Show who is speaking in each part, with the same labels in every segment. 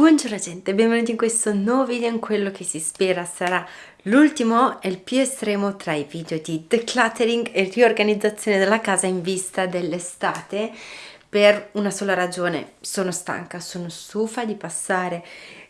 Speaker 1: Buongiorno gente, benvenuti in questo nuovo video in quello che si spera sarà l'ultimo e il più estremo tra i video di decluttering e riorganizzazione della casa in vista dell'estate. Per una sola ragione, sono stanca, sono stufa di passare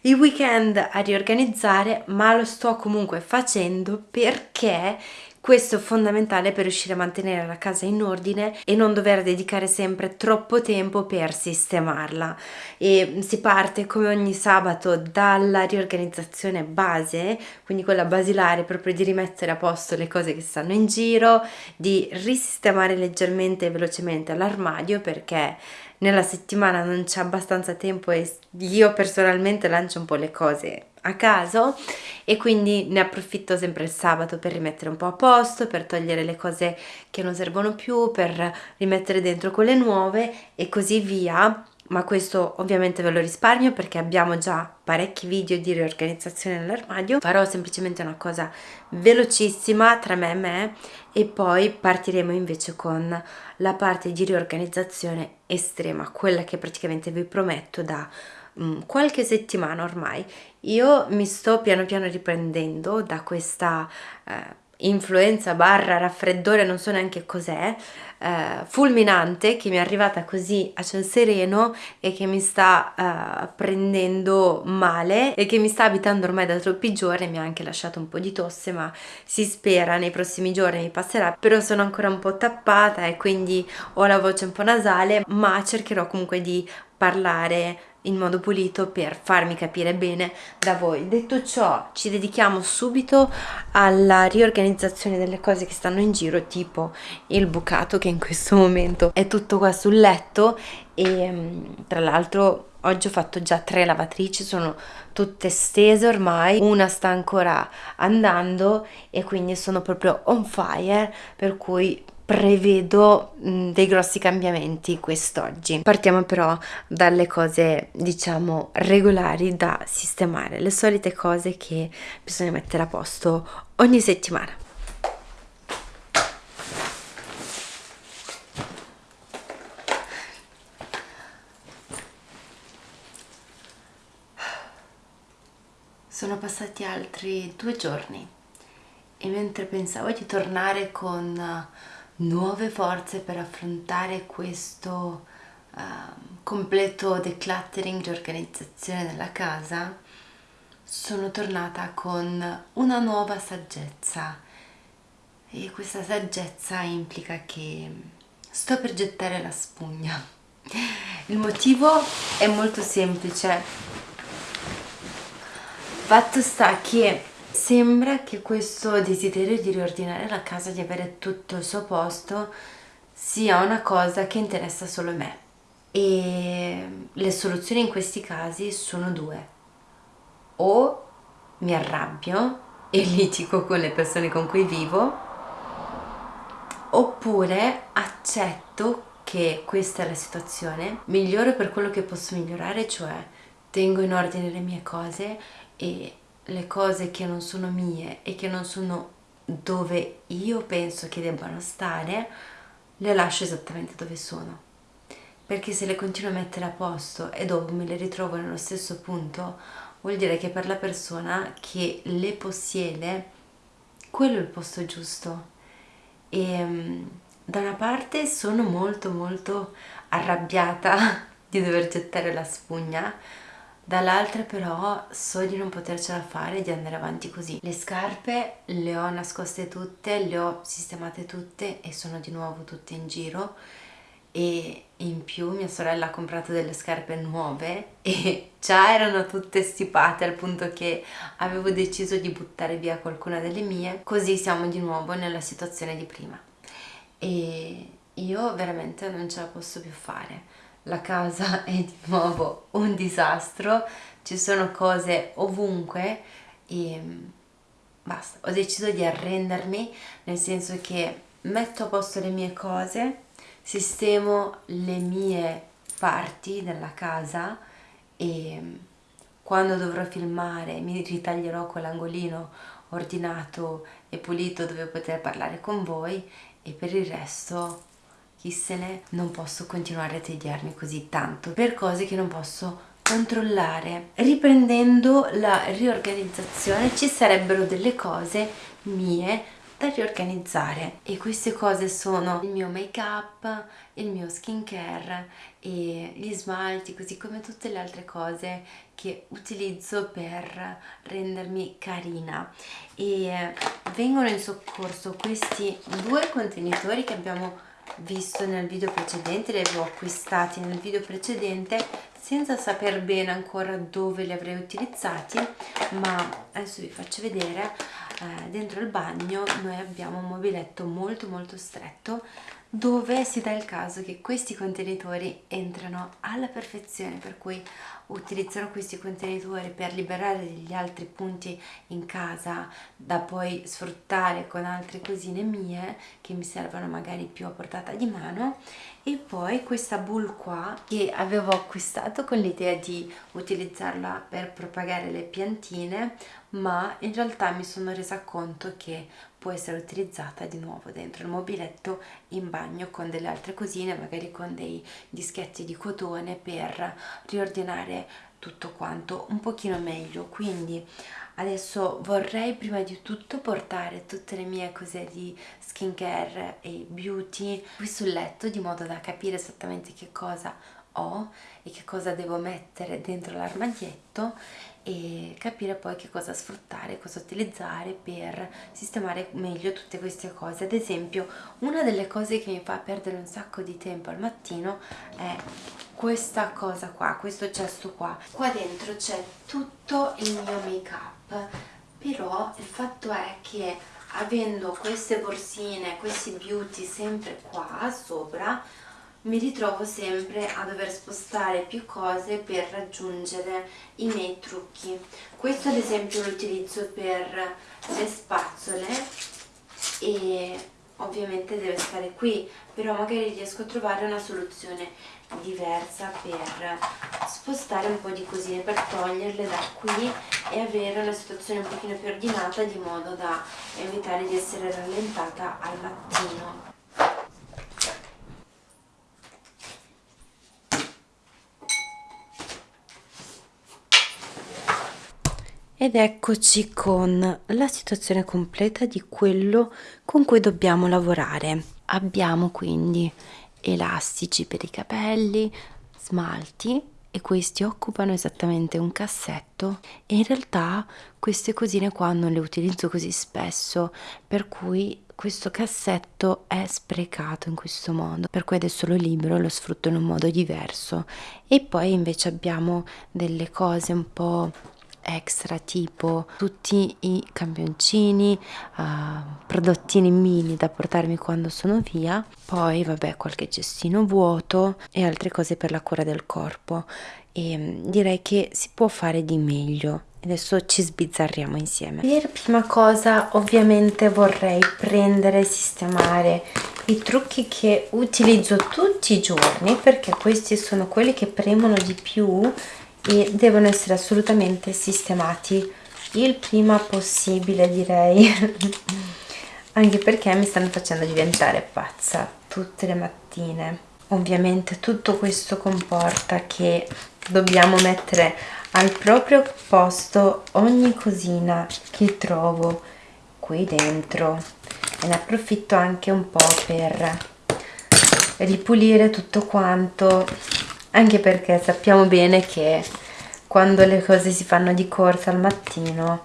Speaker 1: i weekend a riorganizzare ma lo sto comunque facendo perché questo è fondamentale per riuscire a mantenere la casa in ordine e non dover dedicare sempre troppo tempo per sistemarla. E si parte come ogni sabato dalla riorganizzazione base, quindi quella basilare proprio di rimettere a posto le cose che stanno in giro, di risistemare leggermente e velocemente l'armadio perché nella settimana non c'è abbastanza tempo e io personalmente lancio un po' le cose a caso e quindi ne approfitto sempre il sabato per rimettere un po' a posto, per togliere le cose che non servono più, per rimettere dentro quelle nuove e così via ma questo ovviamente ve lo risparmio perché abbiamo già parecchi video di riorganizzazione nell'armadio. Farò semplicemente una cosa velocissima tra me e me e poi partiremo invece con la parte di riorganizzazione estrema quella che praticamente vi prometto da um, qualche settimana ormai. Io mi sto piano piano riprendendo da questa eh, influenza barra raffreddore, non so neanche cos'è, eh, fulminante che mi è arrivata così a ciel sereno e che mi sta eh, prendendo male e che mi sta abitando ormai da troppi giorni, mi ha anche lasciato un po' di tosse ma si spera nei prossimi giorni mi passerà, però sono ancora un po' tappata e quindi ho la voce un po' nasale ma cercherò comunque di parlare in modo pulito per farmi capire bene da voi. Detto ciò, ci dedichiamo subito alla riorganizzazione delle cose che stanno in giro, tipo il bucato che in questo momento è tutto qua sul letto e mm, tra l'altro oggi ho fatto già tre lavatrici, sono tutte stese ormai, una sta ancora andando e quindi sono proprio on fire, per cui prevedo mh, dei grossi cambiamenti quest'oggi. Partiamo però dalle cose diciamo regolari da sistemare, le solite cose che bisogna mettere a posto ogni settimana. Sono passati altri due giorni e mentre pensavo di tornare con nuove forze per affrontare questo uh, completo decluttering, riorganizzazione della casa, sono tornata con una nuova saggezza e questa saggezza implica che sto per gettare la spugna. Il motivo è molto semplice. Fatto sta che Sembra che questo desiderio di riordinare la casa, di avere tutto il suo posto, sia una cosa che interessa solo me. E le soluzioni in questi casi sono due. O mi arrabbio e litigo con le persone con cui vivo, oppure accetto che questa è la situazione, miglioro per quello che posso migliorare, cioè tengo in ordine le mie cose e le cose che non sono mie e che non sono dove io penso che debbano stare, le lascio esattamente dove sono. Perché se le continuo a mettere a posto e dopo me le ritrovo nello stesso punto, vuol dire che per la persona che le possiede, quello è il posto giusto. E mm, da una parte sono molto molto arrabbiata di dover gettare la spugna, dall'altra però so di non potercela fare di andare avanti così. Le scarpe le ho nascoste tutte le ho sistemate tutte e sono di nuovo tutte in giro. E in più mia sorella ha comprato delle scarpe nuove e già erano tutte stipate al punto che avevo deciso di buttare via qualcuna delle mie. Così siamo di nuovo nella situazione di prima. E io veramente non ce la posso più fare la casa è di nuovo un disastro, ci sono cose ovunque e mm, basta, ho deciso di arrendermi nel senso che metto a posto le mie cose, sistemo le mie parti della casa e mm, quando dovrò filmare mi ritaglierò quell'angolino ordinato e pulito dove poter parlare con voi e per il resto chi se ne non posso continuare a tediarmi così tanto per cose che non posso controllare. Riprendendo la riorganizzazione ci sarebbero delle cose mie da riorganizzare. E queste cose sono il mio make up, il mio skincare e gli smalti così come tutte le altre cose che utilizzo per rendermi carina. E vengono in soccorso questi due contenitori che abbiamo visto nel video precedente, li avevo acquistati nel video precedente senza saper bene ancora dove li avrei utilizzati ma adesso vi faccio vedere eh, dentro il bagno noi abbiamo un mobiletto molto molto stretto dove si dà il caso che questi contenitori entrano alla perfezione per cui utilizzerò questi contenitori per liberare degli altri punti in casa da poi sfruttare con altre cosine mie che mi servono magari più a portata di mano. E poi questa bowl qua che avevo acquistato con l'idea di utilizzarla per propagare le piantine ma in realtà mi sono resa conto che può essere utilizzata di nuovo dentro il mobiletto in bagno con delle altre cosine magari con dei dischetti di cotone per riordinare tutto quanto un pochino meglio. Quindi adesso vorrei prima di tutto portare tutte le mie cose di skincare e beauty qui sul letto di modo da capire esattamente che cosa ho e che cosa devo mettere dentro l'armadietto e capire poi che cosa sfruttare, cosa utilizzare per sistemare meglio tutte queste cose. Ad esempio, una delle cose che mi fa perdere un sacco di tempo al mattino è questa cosa qua, questo cesto qua. Qua dentro c'è tutto il mio make up, però il fatto è che avendo queste borsine, questi beauty sempre qua sopra, mi ritrovo sempre a dover spostare più cose per raggiungere i miei trucchi. Questo ad esempio lo utilizzo per le spazzole e ovviamente deve stare qui però magari riesco a trovare una soluzione diversa per spostare un po' di cosine per toglierle da qui e avere una situazione un pochino più ordinata di modo da evitare di essere rallentata al mattino ed eccoci con la situazione completa di quello con cui dobbiamo lavorare. Abbiamo quindi elastici per i capelli smalti e questi occupano esattamente un cassetto. E in realtà queste cosine qua non le utilizzo così spesso per cui questo cassetto è sprecato in questo modo. Per cui adesso lo libero lo sfrutto in un modo diverso. E poi invece abbiamo delle cose un po' extra tipo tutti i campioncini uh, prodottini mini da portarmi quando sono via. Poi vabbè qualche cestino vuoto e altre cose per la cura del corpo. E um, direi che si può fare di meglio. Adesso ci sbizzarriamo insieme. Per prima cosa ovviamente vorrei prendere e sistemare i trucchi che utilizzo tutti i giorni perché questi sono quelli che premono di più e devono essere assolutamente sistemati. Il prima possibile direi. Anche perché mi stanno facendo diventare pazza tutte le mattine. Ovviamente tutto questo comporta che dobbiamo mettere al proprio posto ogni cosina che trovo qui dentro. E ne approfitto anche un po' per ripulire tutto quanto anche perché sappiamo bene che quando le cose si fanno di corsa al mattino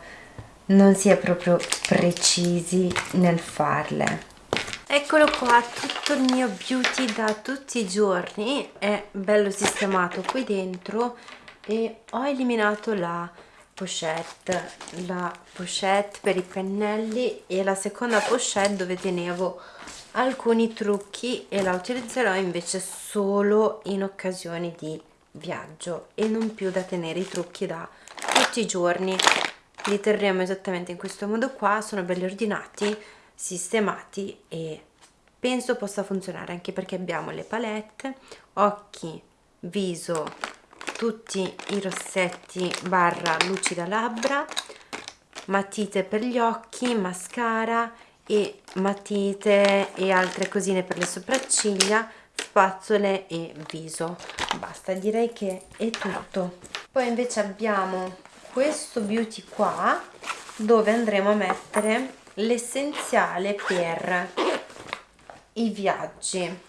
Speaker 1: non si è proprio precisi nel farle. Eccolo qua tutto il mio beauty da tutti i giorni è bello sistemato qui dentro e ho eliminato la pochette la pochette per i pennelli e la seconda pochette dove tenevo alcuni trucchi e la utilizzerò invece solo in occasioni di viaggio e non più da tenere i trucchi da tutti i giorni. Li terremo esattamente in questo modo qua sono belli ordinati sistemati e penso possa funzionare anche perché abbiamo le palette occhi viso tutti i rossetti barra lucida labbra matite per gli occhi mascara e matite e altre cosine per le sopracciglia spazzole e viso. Basta direi che è tutto. Poi invece abbiamo questo beauty qua dove andremo a mettere l'essenziale per i viaggi.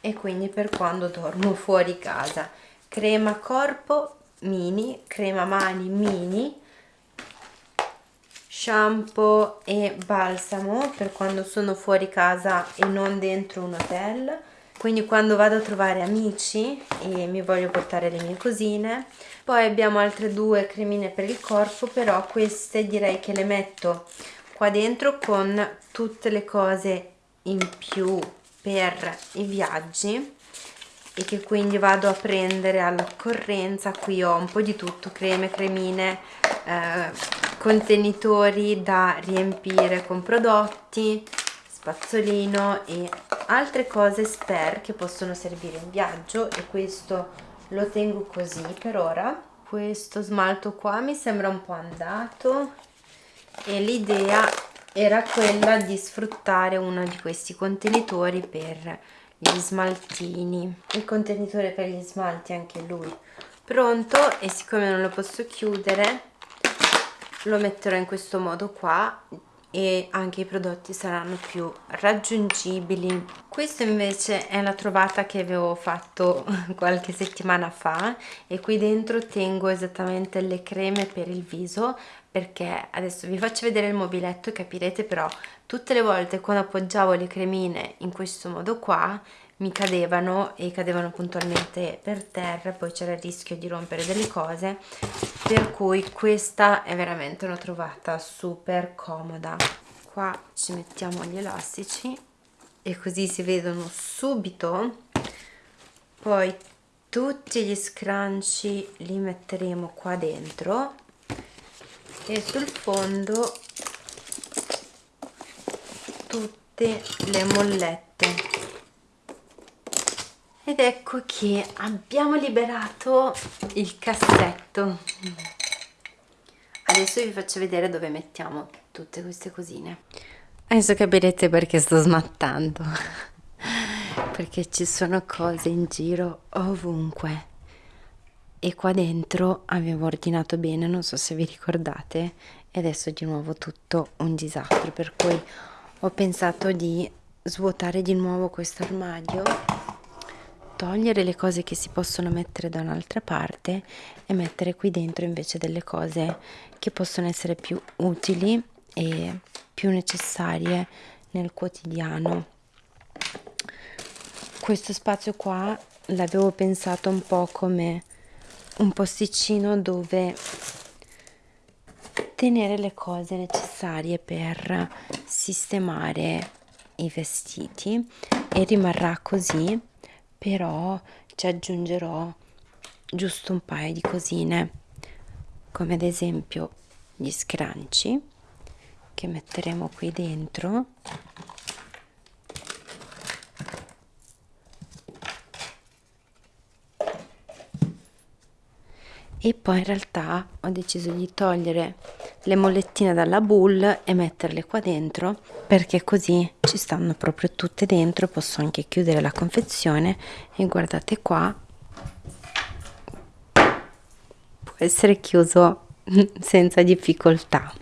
Speaker 1: E quindi per quando dormo fuori casa. Crema corpo mini crema mani mini shampoo e balsamo per quando sono fuori casa e non dentro un hotel quindi quando vado a trovare amici e mi voglio portare le mie cosine poi abbiamo altre due cremine per il corpo però queste direi che le metto qua dentro con tutte le cose in più per i viaggi e che quindi vado a prendere all'occorrenza. Qui ho un po' di tutto creme, cremine eh, contenitori da riempire con prodotti spazzolino e altre cose spare che possono servire in viaggio e questo lo tengo così per ora. Questo smalto qua mi sembra un po' andato e l'idea era quella di sfruttare uno di questi contenitori per gli smaltini. Il contenitore per gli smalti anche lui pronto e siccome non lo posso chiudere lo metterò in questo modo qua e anche i prodotti saranno più raggiungibili. Questa invece è la trovata che avevo fatto qualche settimana fa e qui dentro tengo esattamente le creme per il viso perché adesso vi faccio vedere il mobiletto e capirete però tutte le volte quando appoggiavo le cremine in questo modo qua mi cadevano e cadevano puntualmente per terra poi c'era il rischio di rompere delle cose per cui questa è veramente una trovata super comoda. Qua ci mettiamo gli elastici e così si vedono subito. Poi tutti gli scrunchi li metteremo qua dentro e sul fondo tutte le mollette ed ecco che abbiamo liberato il cassetto. Adesso vi faccio vedere dove mettiamo tutte queste cosine. Adesso capirete perché sto smattando. Perché ci sono cose in giro ovunque. E qua dentro avevo ordinato bene non so se vi ricordate e adesso di nuovo tutto un disastro. Per cui ho pensato di svuotare di nuovo questo armadio togliere le cose che si possono mettere da un'altra parte e mettere qui dentro invece delle cose che possono essere più utili e più necessarie nel quotidiano. Questo spazio qua l'avevo pensato un po' come un posticino dove tenere le cose necessarie per sistemare i vestiti e rimarrà così però ci aggiungerò giusto un paio di cosine come ad esempio gli scranci che metteremo qui dentro. E poi in realtà ho deciso di togliere le mollettine dalla bull e metterle qua dentro perché così ci stanno proprio tutte dentro posso anche chiudere la confezione e guardate qua può essere chiuso senza difficoltà.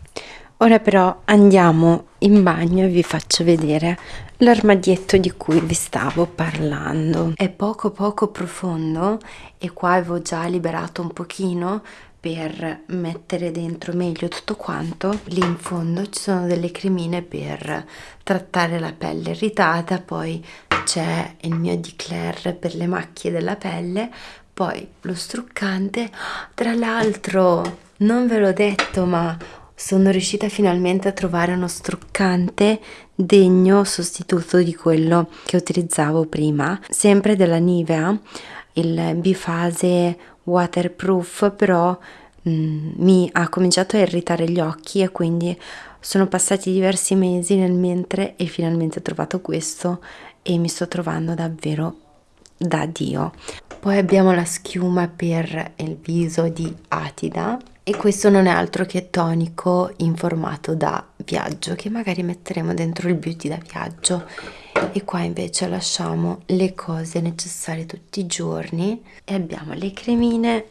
Speaker 1: Ora però andiamo in bagno e vi faccio vedere l'armadietto di cui vi stavo parlando. È poco poco profondo e qua avevo già liberato un pochino per mettere dentro meglio tutto quanto. Lì in fondo ci sono delle cremine per trattare la pelle irritata poi c'è il mio Declaire per le macchie della pelle poi lo struccante. Tra l'altro non ve l'ho detto ma sono riuscita finalmente a trovare uno struccante degno sostituto di quello che utilizzavo prima. Sempre della Nivea il bifase waterproof però mm, mi ha cominciato a irritare gli occhi e quindi sono passati diversi mesi nel mentre e finalmente ho trovato questo e mi sto trovando davvero da dio. Poi abbiamo la schiuma per il viso di Atida e questo non è altro che tonico in formato da viaggio che magari metteremo dentro il beauty da viaggio. E qua invece lasciamo le cose necessarie tutti i giorni e abbiamo le cremine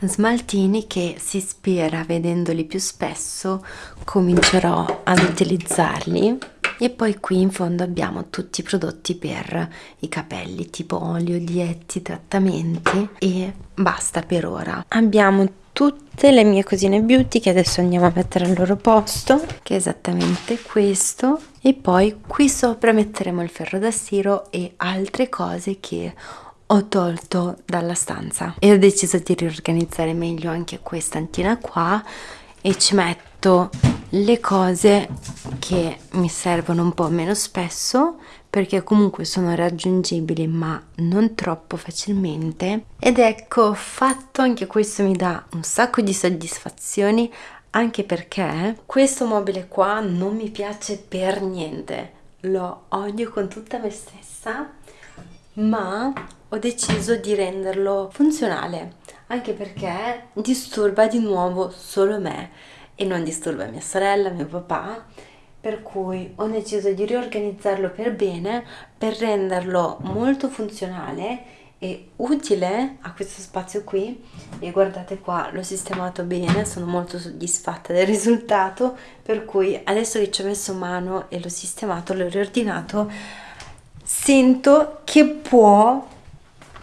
Speaker 1: smaltini che si spera vedendoli più spesso comincerò ad utilizzarli e poi qui in fondo abbiamo tutti i prodotti per i capelli tipo olio, dietti, trattamenti. E basta per ora. Abbiamo tutte le mie cosine beauty che adesso andiamo a mettere al loro posto che è esattamente questo. E poi qui sopra metteremo il ferro da stiro e altre cose che ho tolto dalla stanza. E ho deciso di riorganizzare meglio anche questa antina qua e ci metto le cose che mi servono un po' meno spesso perché comunque sono raggiungibili ma non troppo facilmente. Ed ecco fatto anche questo mi dà un sacco di soddisfazioni anche perché questo mobile qua non mi piace per niente. Lo odio con tutta me stessa ma ho deciso di renderlo funzionale anche perché disturba di nuovo solo me e non disturba mia sorella, mio papà. Per cui ho deciso di riorganizzarlo per bene per renderlo molto funzionale e utile a questo spazio qui. E guardate qua l'ho sistemato bene sono molto soddisfatta del risultato. Per cui adesso che ci ho messo mano e l'ho sistemato l'ho riordinato sento che può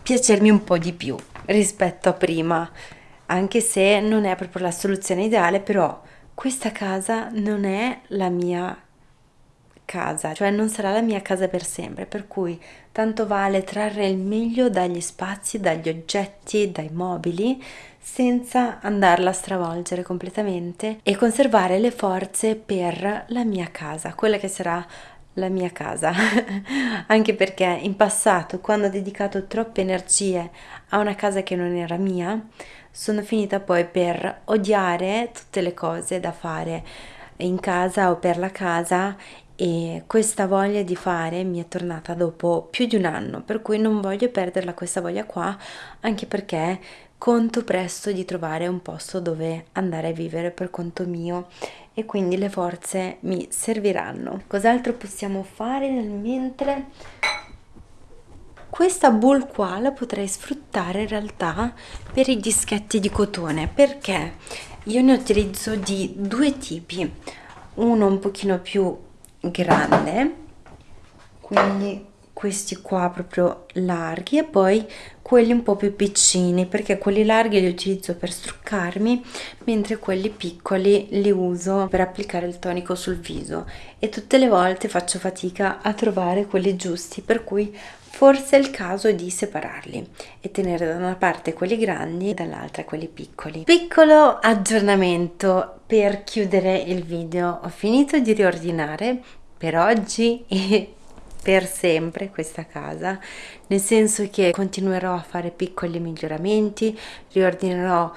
Speaker 1: piacermi un po' di più rispetto a prima anche se non è proprio la soluzione ideale però questa casa non è la mia casa cioè non sarà la mia casa per sempre per cui tanto vale trarre il meglio dagli spazi dagli oggetti dai mobili senza andarla a stravolgere completamente e conservare le forze per la mia casa quella che sarà la mia casa, anche perché in passato, quando ho dedicato troppe energie a una casa che non era mia, sono finita poi per odiare tutte le cose da fare in casa o per la casa e questa voglia di fare mi è tornata dopo più di un anno, per cui non voglio perderla questa voglia qua, anche perché conto presto di trovare un posto dove andare a vivere per conto mio e quindi le forze mi serviranno. Cos'altro possiamo fare nel mentre? Questa bull qua la potrei sfruttare in realtà per i dischetti di cotone perché io ne utilizzo di due tipi, uno un pochino più grande, quindi questi qua proprio larghi e poi quelli un po' più piccini perché quelli larghi li utilizzo per struccarmi mentre quelli piccoli li uso per applicare il tonico sul viso. E tutte le volte faccio fatica a trovare quelli giusti per cui forse è il caso di separarli e tenere da una parte quelli grandi e dall'altra quelli piccoli. Piccolo aggiornamento per chiudere il video, ho finito di riordinare per oggi e per sempre questa casa, nel senso che continuerò a fare piccoli miglioramenti, riordinerò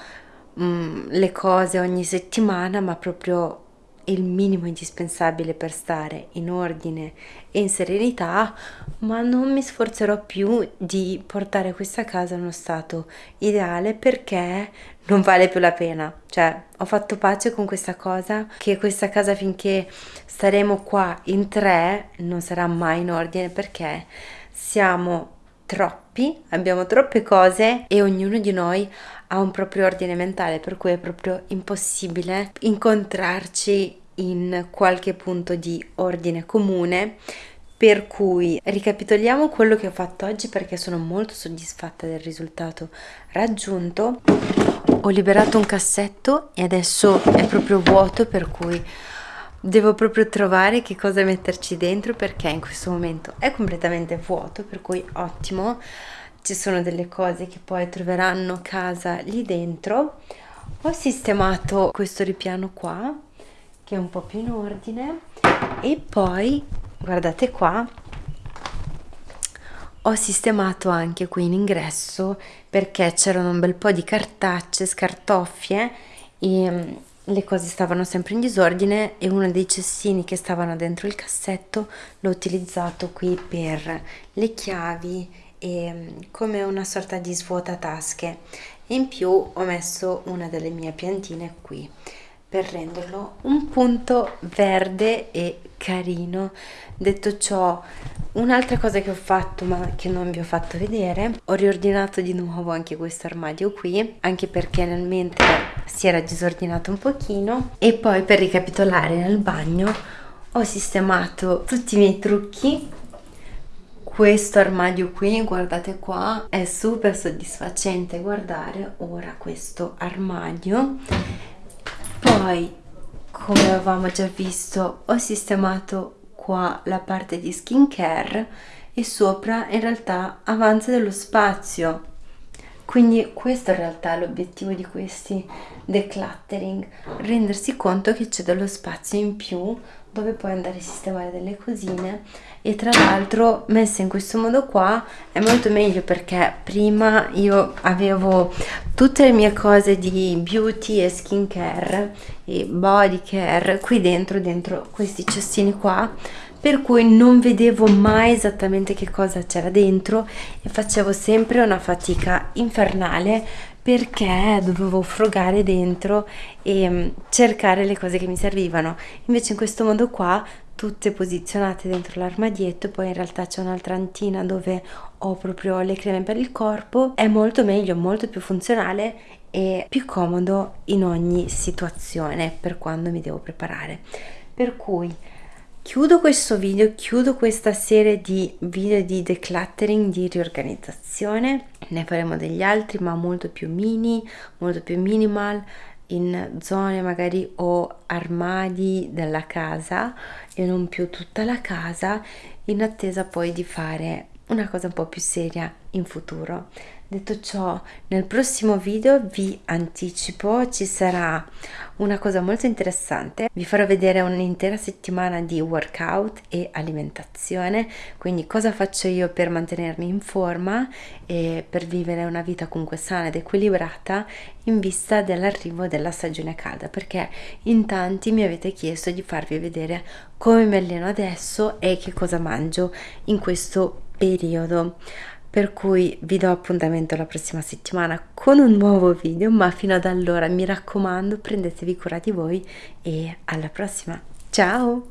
Speaker 1: mm, le cose ogni settimana, ma proprio il minimo indispensabile per stare in ordine e in serenità, ma non mi sforzerò più di portare questa casa in uno stato ideale perché non vale più la pena. Cioè, ho fatto pace con questa cosa, che questa casa finché staremo qua in tre non sarà mai in ordine perché siamo troppi, abbiamo troppe cose e ognuno di noi ha un proprio ordine mentale, per cui è proprio impossibile incontrarci in qualche punto di ordine comune. Per cui ricapitoliamo quello che ho fatto oggi perché sono molto soddisfatta del risultato raggiunto. Ho liberato un cassetto e adesso è proprio vuoto per cui devo proprio trovare che cosa metterci dentro perché in questo momento è completamente vuoto per cui ottimo ci sono delle cose che poi troveranno casa lì dentro. Ho sistemato questo ripiano qua che è un po' più in ordine. E poi guardate qua ho sistemato anche qui in ingresso perché c'erano un bel po' di cartacce, scartoffie e mm, le cose stavano sempre in disordine e uno dei cestini che stavano dentro il cassetto l'ho utilizzato qui per le chiavi e mm, come una sorta di svuota tasche e in più ho messo una delle mie piantine qui per renderlo un punto verde e carino. Detto ciò un'altra cosa che ho fatto ma che non vi ho fatto vedere ho riordinato di nuovo anche questo armadio qui anche perché nel mentre si era disordinato un pochino. E poi per ricapitolare nel bagno ho sistemato tutti i miei trucchi questo armadio qui guardate qua è super soddisfacente guardare ora questo armadio. Poi come avevamo già visto ho sistemato qua la parte di skincare e sopra in realtà avanza dello spazio. Quindi questo in realtà è l'obiettivo di questi decluttering rendersi conto che c'è dello spazio in più dove puoi andare a sistemare delle cosine. E tra l'altro messa in questo modo qua è molto meglio perché prima io avevo tutte le mie cose di beauty e skincare e body care qui dentro dentro questi cestini qua per cui non vedevo mai esattamente che cosa c'era dentro e facevo sempre una fatica infernale perché dovevo frugare dentro e mm, cercare le cose che mi servivano. Invece in questo modo qua tutte posizionate dentro l'armadietto poi in realtà c'è un'altra antina dove ho proprio le creme per il corpo è molto meglio molto più funzionale e più comodo in ogni situazione per quando mi devo preparare. Per cui Chiudo questo video, chiudo questa serie di video di decluttering, di riorganizzazione, ne faremo degli altri ma molto più mini, molto più minimal, in zone magari o armadi della casa e non più tutta la casa, in attesa poi di fare una cosa un po' più seria in futuro. Detto ciò, nel prossimo video vi anticipo ci sarà una cosa molto interessante. Vi farò vedere un'intera settimana di workout e alimentazione, quindi cosa faccio io per mantenermi in forma e per vivere una vita comunque sana ed equilibrata in vista dell'arrivo della stagione calda, perché in tanti mi avete chiesto di farvi vedere come mi alleno adesso e che cosa mangio in questo periodo per cui vi do appuntamento la prossima settimana con un nuovo video ma fino ad allora mi raccomando prendetevi cura di voi e alla prossima. Ciao